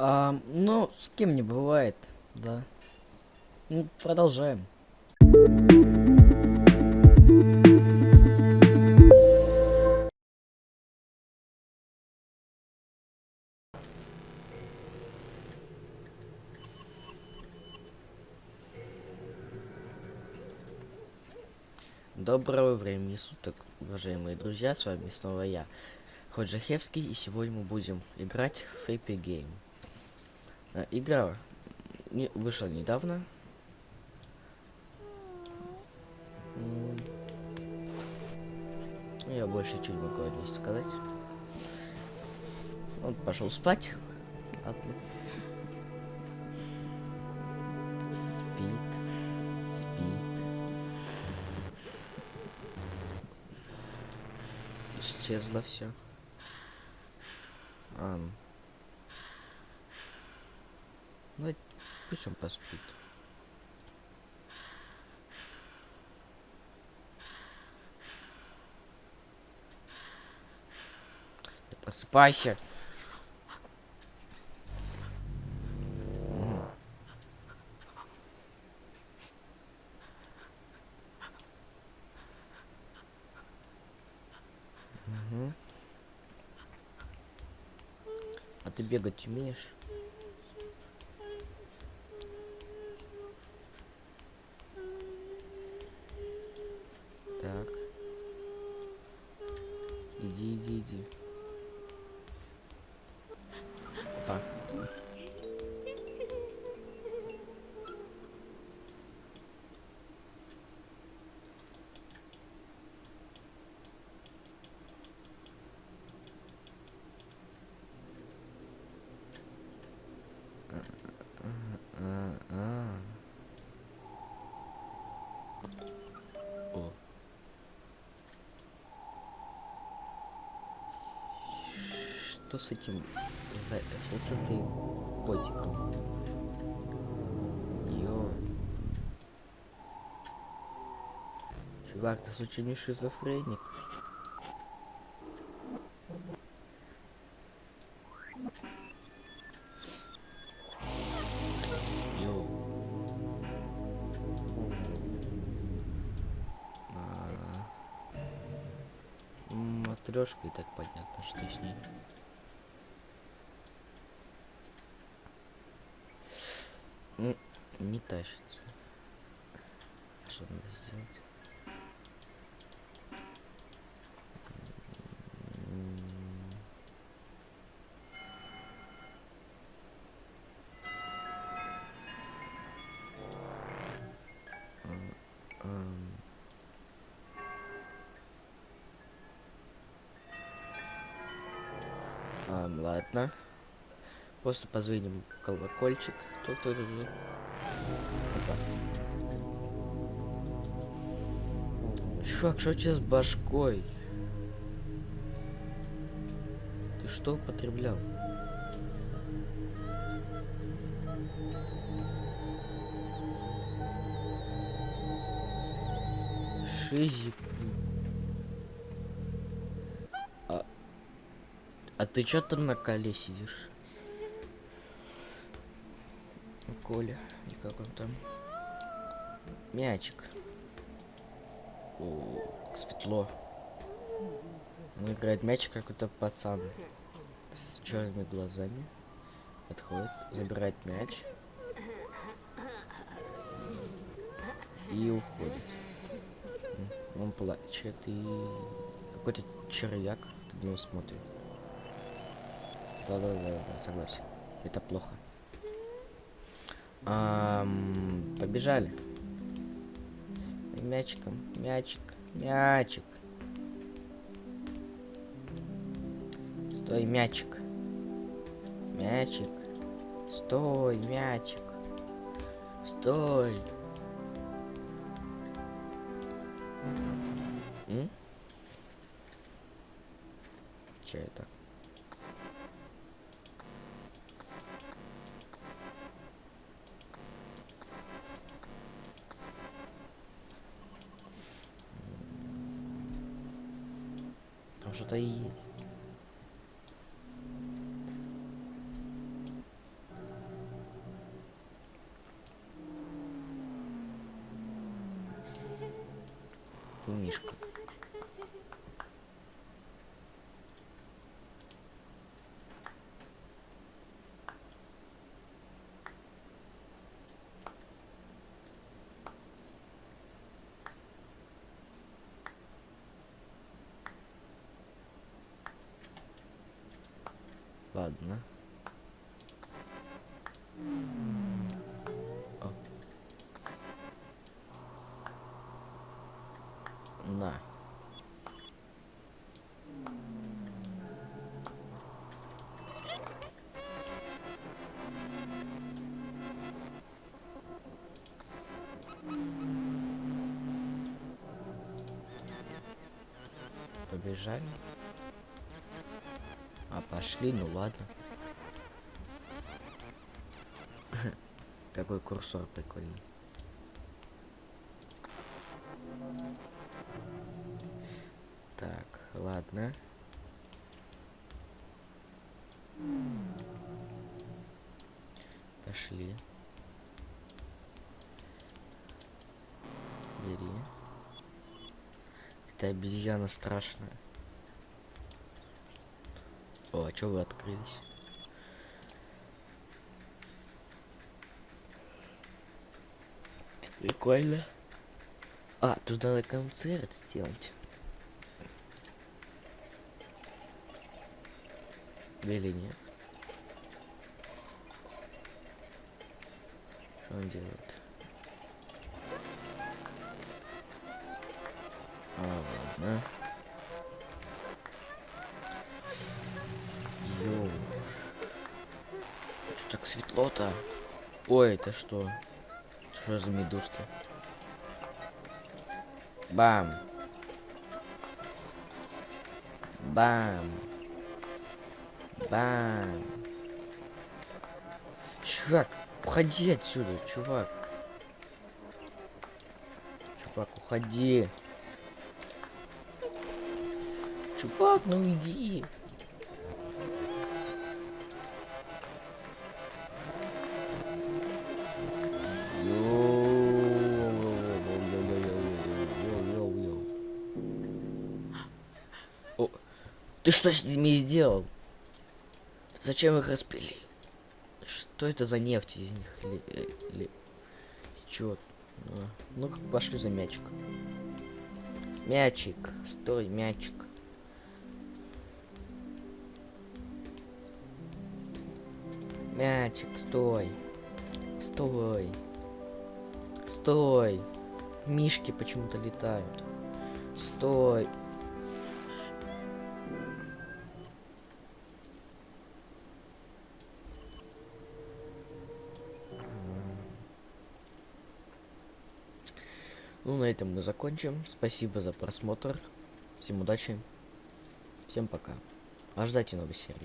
А, ну, с кем не бывает, да. Ну, продолжаем. Доброго времени суток, уважаемые друзья, с вами снова я, Ходжахевский, и сегодня мы будем играть в Epic Game. Э, Игра не, вышла недавно. Я больше не могу о сказать. Он пошел спать. Исчезло все. Ам. Ну, пусть он поспит. Ты Просыпайся. М. Мгм. А ты бегать умеешь? Что с этим? С этим котиком? Ё. Чувак, ты случайно шизофреник? А. Матрешка и так понятно, что с ней. М, Не тащится. Что надо сделать? Ам, ладно. Просто позвоним в колокольчик. Ту-ту-ту-ту. Опа. Чувак, что у тебя с башкой? Ты что употреблял? Шизик. А, а ты чё там на коле сидишь? Ну, Коля, и как он там? Мячик. О, как светло. Он играет мяч какой-то пацан с черными глазами. Подходит, забирает мяч. И уходит. Он плачет и какой-то червяк на него смотрит. Да-да-да, согласен. Это плохо. Ам, побежали. Мячиком, мячик, мячик. Стой, мячик. Мячик. Стой, мячик. Стой. М? Че это? Что-то и есть. Ты Мишка. Ладно. О. На. Побежали. А пошли, ну ладно. Какой курсор прикольный. Так, ладно. Пошли. Бери. Это обезьяна страшная. О, а чё вы открылись? Прикольно. А, тут надо концерт сделать. Или нет? Что он делает? А, ладно. Светло-то? Ой, это что? Что за медузки? Бам. Бам. Бам. Чувак, уходи отсюда, чувак. Чувак, уходи. Чувак, ну иди. О, Ты что с ними сделал? Зачем их распилил? Что это за нефть из них? Или, э, или... Чё? А, Ну, как пошли за мячик. Мячик, стой, мячик. Мячик, стой. Стой. Стой. Мишки почему-то летают. Стой. Ну, на этом мы закончим. Спасибо за просмотр. Всем удачи. Всем пока. Ожидайте новой серии.